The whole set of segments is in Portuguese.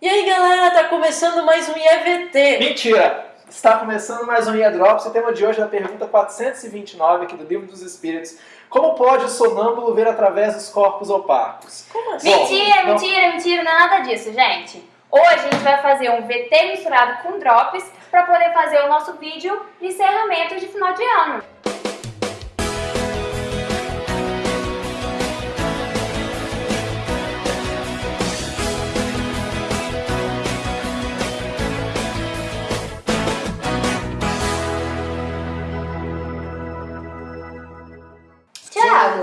E aí galera, tá começando mais um IEVT. Mentira! Está começando mais um IA Drops. O tema de hoje é a pergunta 429 aqui do Livro dos Espíritos. Como pode o sonâmbulo ver através dos corpos opacos? Como assim? Mentira, Bom, mentira, mentira, não é nada disso, gente. Hoje a gente vai fazer um VT misturado com drops para poder fazer o nosso vídeo de encerramento de final de ano.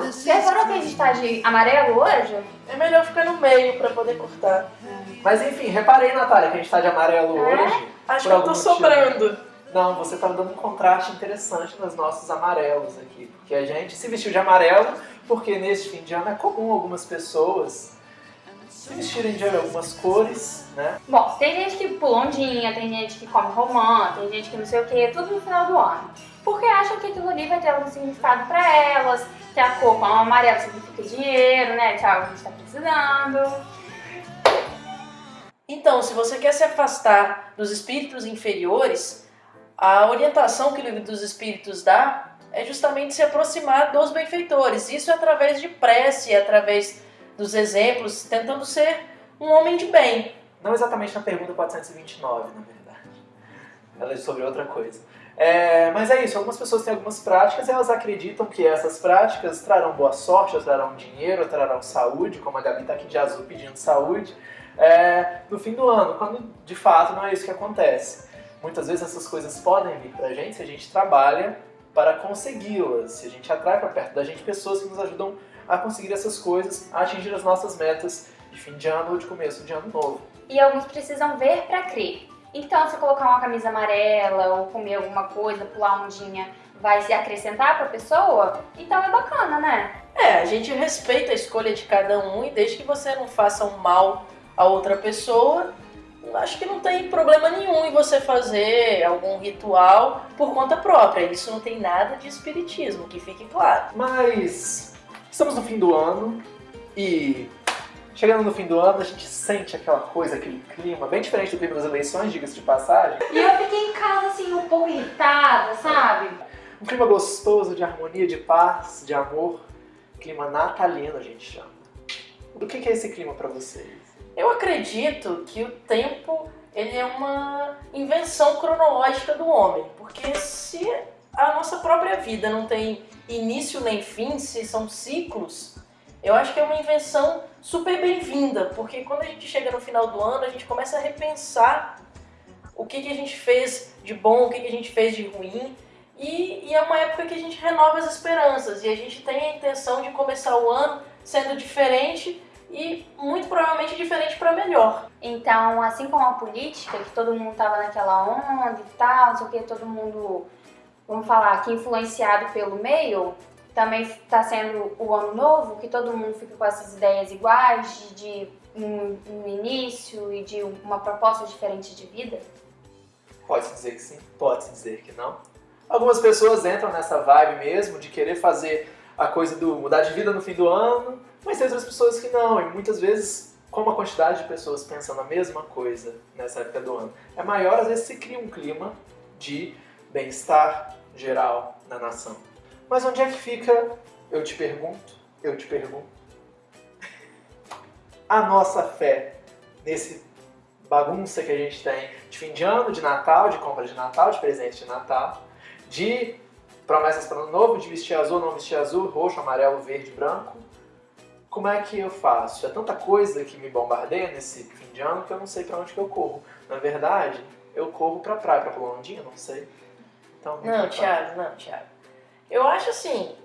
Tiago, você reparou que a gente tá de amarelo hoje? É melhor ficar no meio pra poder cortar. Mas enfim, reparei, Natália, que a gente está de amarelo É? hoje. Acho que eu tô motivo. sobrando. Não, você está dando um contraste interessante nos nossos amarelos aqui. Porque a gente se vestiu de amarelo, porque neste fim de ano é comum algumas pessoas se vestirem de algumas cores, né? Bom, tem gente que pula ondinha, tem gente que come romã, tem gente que não sei o que, tudo no final do ano. Porque acham que aquilo ali vai ter algum significado pra elas, que a cor com amarelo significa dinheiro, né? Que é algo que a gente tá precisando. Então, se você quer se afastar dos espíritos inferiores, a orientação que o livro dos espíritos dá é justamente se aproximar dos benfeitores. Isso é através de prece, é através dos exemplos, tentando ser um homem de bem. Não exatamente na pergunta 429, na verdade. Ela é sobre outra coisa. É, mas é isso, algumas pessoas têm algumas práticas e elas acreditam que essas práticas trarão boa sorte, trarão dinheiro, trarão saúde, como a Gabi está aqui de azul pedindo saúde, é, no fim do ano, quando de fato não é isso que acontece. Muitas vezes essas coisas podem vir pra gente se a gente trabalha para consegui-las, se a gente atrai para perto da gente pessoas que nos ajudam a conseguir essas coisas, a atingir as nossas metas de fim de ano ou de começo de ano novo. E alguns precisam ver pra crer. Então, se colocar uma camisa amarela ou comer alguma coisa, pular ondinha, vai se acrescentar pra pessoa, então é bacana, né? É, a gente respeita a escolha de cada um e desde que você não faça um mal a outra pessoa, acho que não tem problema nenhum em você fazer algum ritual por conta própria. Isso não tem nada de espiritismo, que fique claro. Mas estamos no fim do ano e chegando no fim do ano a gente sente aquela coisa, aquele clima bem diferente do clima das eleições, diga-se de passagem. E eu fiquei em casa assim, um pouco irritada, sabe? Um clima gostoso de harmonia, de paz, de amor. Clima natalino a gente chama. Do que que é esse clima pra vocês? Eu acredito que o tempo ele é uma invenção cronológica do homem, porque se a nossa própria vida não tem início nem fim, se são ciclos, eu acho que é uma invenção super bem-vinda, porque quando a gente chega no final do ano, a gente começa a repensar o que, que a gente fez de bom, o que, que a gente fez de ruim, e, e é uma época que a gente renova as esperanças, e a gente tem a intenção de começar o ano sendo diferente e muito provavelmente diferente para melhor. Então, assim como a política, que todo mundo tava naquela onda e tal, não sei o que, todo mundo, vamos falar aqui, influenciado pelo meio, também está sendo o ano novo, que todo mundo fica com essas ideias iguais, de, um, um início e de uma proposta diferente de vida. Pode-se dizer que sim, pode-se dizer que não. Algumas pessoas entram nessa vibe mesmo de querer fazer a coisa do mudar de vida no fim do ano, mas tem outras pessoas que não, e muitas vezes, como a quantidade de pessoas pensando a mesma coisa nessa época do ano é maior, às vezes se cria um clima de bem-estar geral na nação. Mas onde é que fica, eu te pergunto, eu te pergunto, a nossa fé nesse bagunça que a gente tem de fim de ano, de Natal, de compra de Natal, de presente de Natal, de promessas para o ano novo, de vestir azul, não vestir azul, roxo, amarelo, verde, branco. Como é que eu faço? É tanta coisa que me bombardeia nesse fim de ano que eu não sei para onde que eu corro. Na verdade, eu corro pra praia, pra pular ondinha, não sei. Então, Não, Thiago, não, Thiago. Eu acho assim,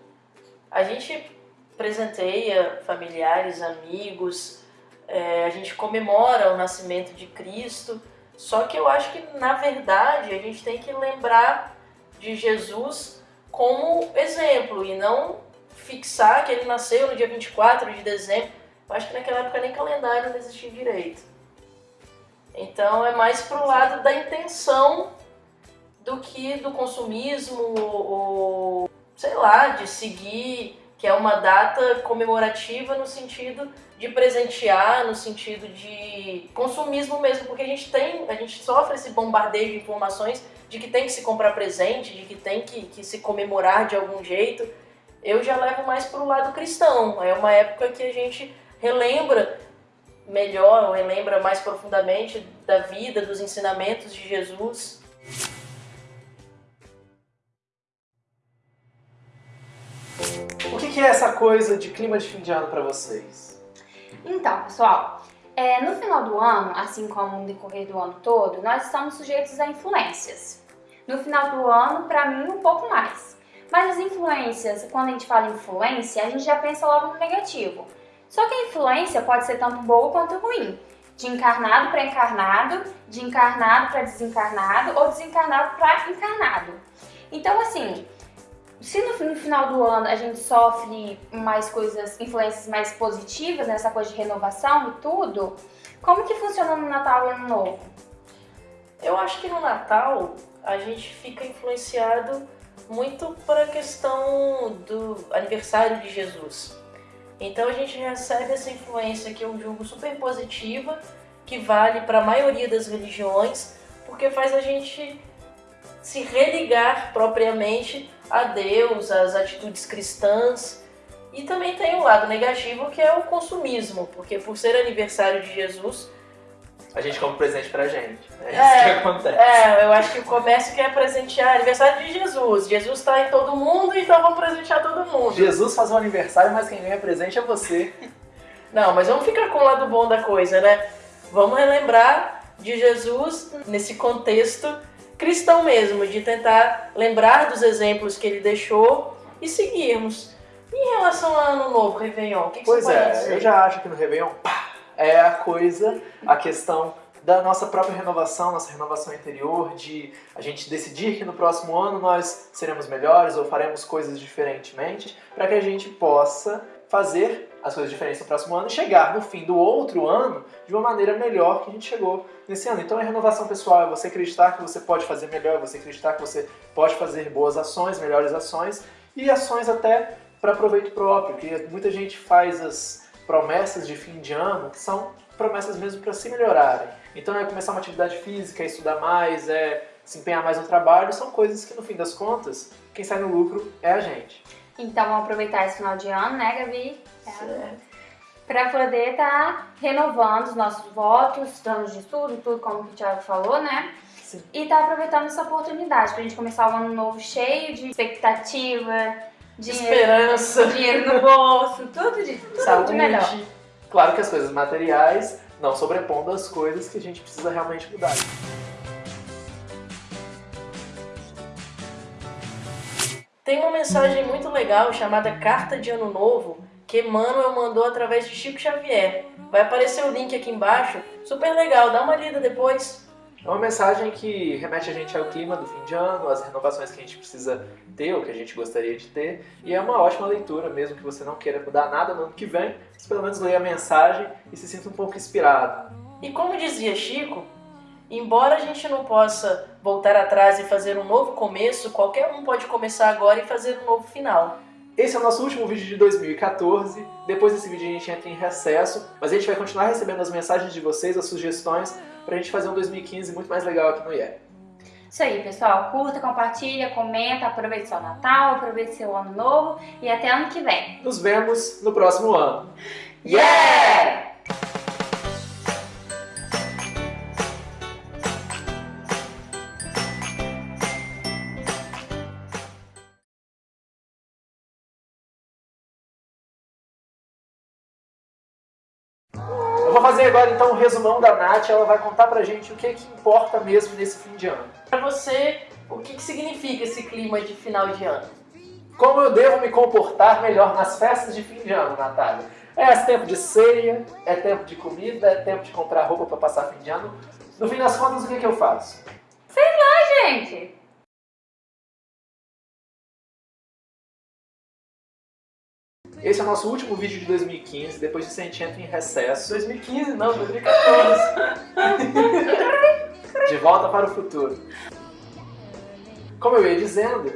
a gente presenteia familiares, amigos, é, a gente comemora o nascimento de Cristo, só que eu acho que, na verdade, a gente tem que lembrar de Jesus como exemplo e não fixar que ele nasceu no dia 24 de dezembro. Eu acho que naquela época nem calendário não existia direito. Então é mais pro lado da intenção do que do consumismo ou, sei lá, de seguir que é uma data comemorativa no sentido de presentear, no sentido de consumismo mesmo, porque a gente tem, a gente sofre esse bombardeio de informações de que tem que se comprar presente, de que tem que, que se comemorar de algum jeito. Eu já levo mais para o lado cristão. É uma época que a gente relembra melhor, relembra mais profundamente da vida, dos ensinamentos de Jesus. Coisa de clima de fim de ano para vocês? Então, pessoal, é, no final do ano, assim como no decorrer do ano todo, nós estamos sujeitos a influências. No final do ano, para mim, um pouco mais. Mas as influências, quando a gente fala influência, a gente já pensa logo no negativo. Só que a influência pode ser tanto boa quanto ruim. De encarnado para encarnado, de encarnado para desencarnado ou desencarnado para encarnado. Então, assim, se no, no, final do ano a gente sofre mais coisas, influências mais positivas, nessa né, coisa de renovação e tudo, como que funciona no Natal e Ano Novo? Eu acho que no Natal a gente fica influenciado muito por a questão do aniversário de Jesus. Então a gente recebe essa influência que eu julgo super positiva, que vale para a maioria das religiões, porque faz a gente se religar propriamente a Deus, às atitudes cristãs. E também tem o lado negativo que é o consumismo, porque por ser aniversário de Jesus, a gente compra presente pra gente. É isso é, que acontece. É, eu acho que o comércio quer presentear aniversário de Jesus. Jesus está em todo mundo, então vamos presentear todo mundo. Jesus faz um aniversário, mas quem ganha presente é você. Não, mas vamos ficar com o lado bom da coisa, né? Vamos relembrar de Jesus nesse contexto cristão mesmo, de tentar lembrar dos exemplos que ele deixou e seguirmos. E em relação ao Ano Novo, Réveillon, o que, que pois você é, pode dizer? eu já acho que no Réveillon, pá, é a coisa, a questão da nossa própria renovação, nossa renovação interior, de a gente decidir que no próximo ano nós seremos melhores ou faremos coisas diferentemente, para que a gente possa fazer as coisas diferentes no próximo ano e chegar no fim do outro ano de uma maneira melhor que a gente chegou nesse ano. Então a renovação pessoal é você acreditar que você pode fazer melhor, é você acreditar que você pode fazer boas ações, melhores ações e ações até para proveito próprio, que muita gente faz as promessas de fim de ano que são promessas mesmo para se melhorarem. Então é começar uma atividade física, é estudar mais, é se empenhar mais no trabalho, são coisas que no fim das contas, quem sai no lucro é a gente. Então vamos aproveitar esse final de ano, né, Gabi? Para poder estar tá renovando os nossos votos, planos de estudo, tudo como o Thiago falou, né? Sim. E tá aproveitando essa oportunidade pra gente começar o ano novo cheio de expectativa, dinheiro, esperança, dinheiro no bolso, tudo de, tudo Saúde. de melhor. Claro que as coisas materiais não sobrepondo as coisas que a gente precisa realmente mudar. Tem uma mensagem muito legal chamada Carta de Ano Novo que Emmanuel mandou através de Chico Xavier. Vai aparecer o link aqui embaixo. Super legal, dá uma lida depois. É uma mensagem que remete a gente ao clima do fim de ano, às renovações que a gente precisa ter, ou que a gente gostaria de ter. E é uma ótima leitura, mesmo que você não queira mudar nada no ano que vem, mas pelo menos leia a mensagem e se sinta um pouco inspirado. E como dizia Chico, Embora a gente não possa voltar atrás e fazer um novo começo, qualquer um pode começar agora e fazer um novo final. Esse é o nosso último vídeo de 2014. Depois desse vídeo a gente entra em recesso, mas a gente vai continuar recebendo as mensagens de vocês, as sugestões, pra gente fazer um 2015 muito mais legal aqui no IE. Isso aí, pessoal. Curta, compartilha, comenta, aproveite seu Natal, aproveite seu Ano Novo e até ano que vem. Nos vemos no próximo ano. Yeah! Agora então um resumão da Nath, ela vai contar pra gente o que, é que importa mesmo nesse fim de ano. Pra você, o que, que significa esse clima de final de ano? Como eu devo me comportar melhor nas festas de fim de ano, Natália? É tempo de ceia, é tempo de comida, é tempo de comprar roupa para passar fim de ano. No fim das contas, o que, é que eu faço? Sei lá, gente! Esse é o nosso último vídeo de 2015, depois disso a gente entra em recesso. 2015 não, 2014. de volta para o futuro. Como eu ia dizendo,